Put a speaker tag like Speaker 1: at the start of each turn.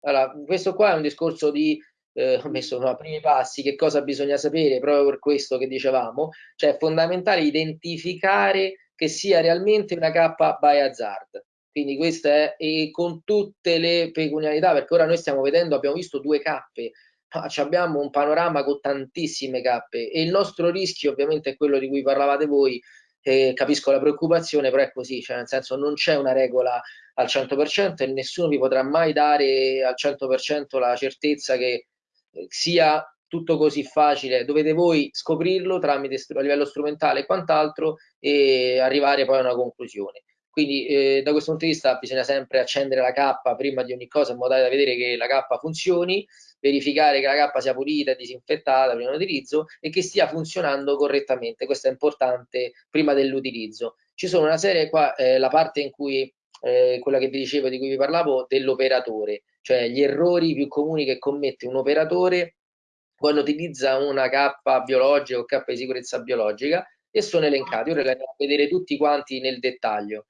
Speaker 1: Allora, questo qua è un discorso di eh, ho messo no, primi passi, che cosa bisogna sapere proprio per questo che dicevamo, cioè è fondamentale identificare che sia realmente una K by hazard. Quindi questo è e con tutte le peculiarità, perché ora noi stiamo vedendo, abbiamo visto due K, ma abbiamo un panorama con tantissime K e il nostro rischio ovviamente è quello di cui parlavate voi, eh, capisco la preoccupazione, però è così, cioè nel senso non c'è una regola al 100% e nessuno vi potrà mai dare al 100% la certezza che sia tutto così facile, dovete voi scoprirlo tramite a livello strumentale e quant'altro e arrivare poi a una conclusione. Quindi eh, da questo punto di vista bisogna sempre accendere la K prima di ogni cosa in modo da vedere che la K funzioni, verificare che la K sia pulita e disinfettata prima dell'utilizzo e che stia funzionando correttamente. Questo è importante prima dell'utilizzo. Ci sono una serie qua, eh, la parte in cui eh, quella che vi dicevo, di cui vi parlavo, dell'operatore, cioè gli errori più comuni che commette un operatore quando utilizza una K biologica o K di sicurezza biologica e sono elencati. Ora li andiamo a vedere tutti quanti nel dettaglio.